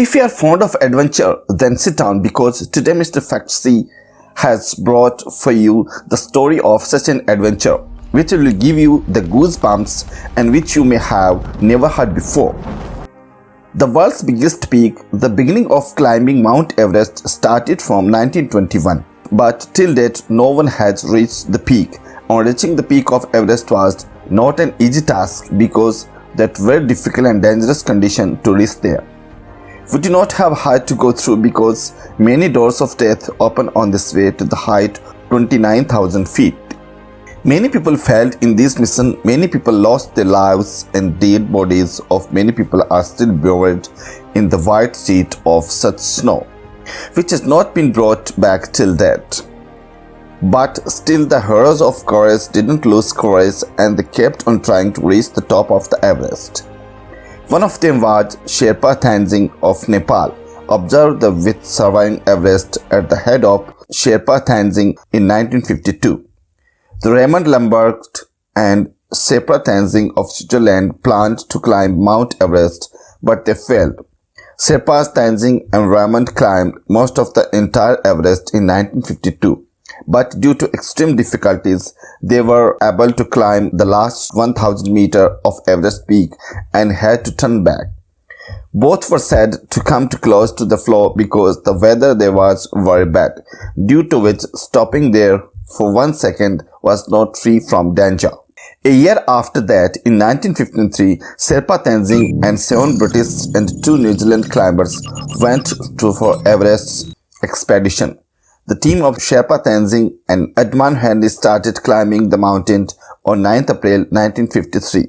If you are fond of adventure, then sit down because today Mr. Factsy has brought for you the story of such an adventure which will give you the goosebumps and which you may have never heard before. The world's biggest peak, the beginning of climbing Mount Everest started from 1921, but till date no one has reached the peak. On reaching the peak of Everest was not an easy task because that very difficult and dangerous condition to reach there. We do not have height to go through because many doors of death open on this way to the height 29,000 feet. Many people failed in this mission, many people lost their lives and dead bodies of many people are still buried in the white sheet of such snow, which has not been brought back till date. But still the heroes of courage didn't lose courage and they kept on trying to reach the top of the Everest. One of them was Sherpa Tenzing of Nepal, observed the with surviving Everest at the head of Sherpa Tenzing in 1952. The Raymond Lambert and Sherpa Tenzing of Switzerland planned to climb Mount Everest, but they failed. Sherpa Tenzing and Raymond climbed most of the entire Everest in 1952 but due to extreme difficulties, they were able to climb the last 1000 meter of Everest peak and had to turn back. Both were said to come too close to the floor because the weather there was very bad, due to which stopping there for one second was not free from danger. A year after that, in 1953, Sherpa Tenzing and seven British and two New Zealand climbers went to for Everest's expedition. The team of Sherpa Tenzing and Edmund Henry started climbing the mountain on 9th April 1953.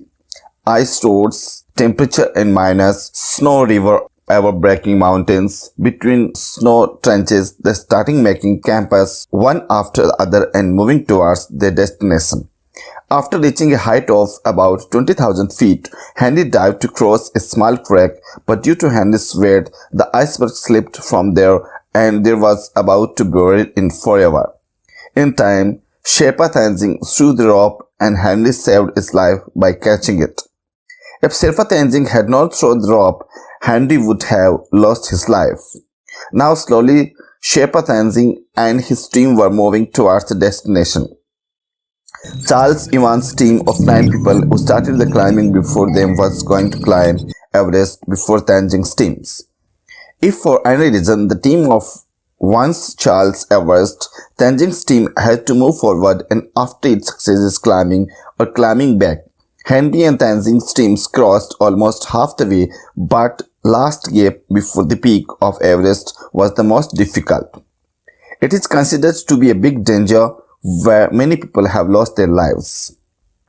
Ice roads, temperature and minus, snow river ever breaking mountains, between snow trenches, they starting making campus one after the other and moving towards their destination. After reaching a height of about 20,000 feet, Henry dived to cross a small crack, but due to Henry's weight, the iceberg slipped from there and there was about to bury it in forever. In time, Sherpa Tenzing threw the rope and Henry saved his life by catching it. If Sherpa Tenzing had not thrown the rope, Henry would have lost his life. Now slowly, Sherpa Tenzing and his team were moving towards the destination. Charles Evans' team of nine people who started the climbing before them was going to climb Everest before Tenzing's teams. If for any reason the team of once Charles Evans, Tenzing's team had to move forward and after its successes climbing or climbing back, Henry and Tenzing's teams crossed almost half the way but last gap before the peak of Everest was the most difficult. It is considered to be a big danger where many people have lost their lives.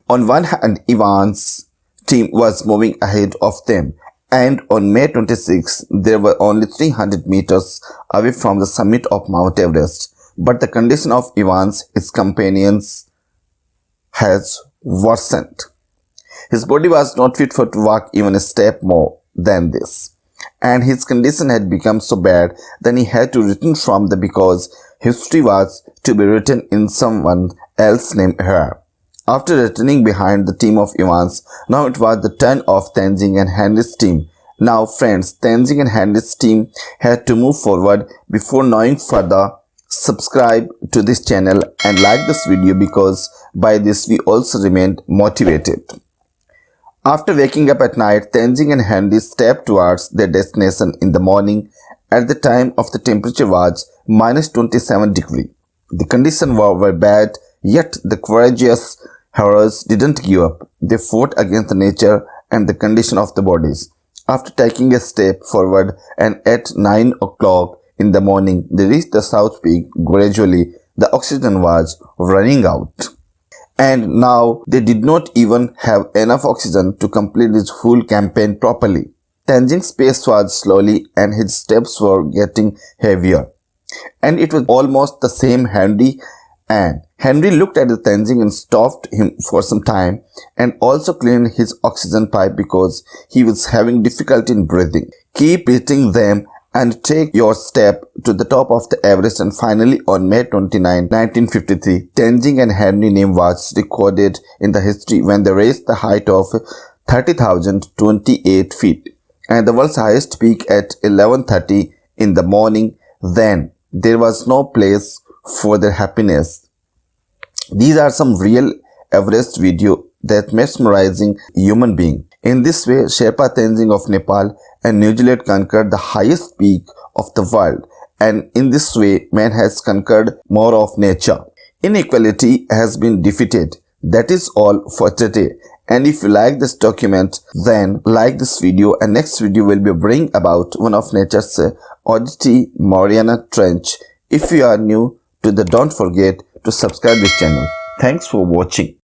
On one hand, Evans' team was moving ahead of them and on May 26, they were only 300 meters away from the summit of Mount Everest. But the condition of Evans, his companions, has worsened. His body was not fit for to walk even a step more than this. And his condition had become so bad that he had to return from the because history was to be written in someone else's name here. After returning behind the team of Evans, now it was the turn of Tenzing and Henry's team. Now friends, Tenzing and Henry's team had to move forward. Before knowing further, subscribe to this channel and like this video because by this we also remained motivated. After waking up at night, Tenzing and Henry stepped towards their destination in the morning. At the time of the temperature was minus 27 degree. The conditions were very bad, yet the courageous Heroes didn't give up. They fought against the nature and the condition of the bodies. After taking a step forward and at 9 o'clock in the morning, they reached the south peak. Gradually, the oxygen was running out. And now they did not even have enough oxygen to complete this full campaign properly. Tenzing's pace was slowly and his steps were getting heavier. And it was almost the same Henry and Henry looked at the Tenzing and stopped him for some time and also cleaned his oxygen pipe because he was having difficulty in breathing. Keep hitting them and take your step to the top of the Everest and finally on May 29, 1953, Tenzing and Henry name was recorded in the history when they raised the height of 30,028 feet. and the world's highest peak at 11.30 in the morning. Then there was no place for their happiness. These are some real Everest video that mesmerizing human being. In this way, Sherpa Tenzing of Nepal and New Zealand conquered the highest peak of the world and in this way man has conquered more of nature. Inequality has been defeated. That is all for today. And if you like this document, then like this video and next video will be bring about one of nature's oddity Mariana Trench. If you are new to the don't forget to subscribe this channel. Thanks for watching.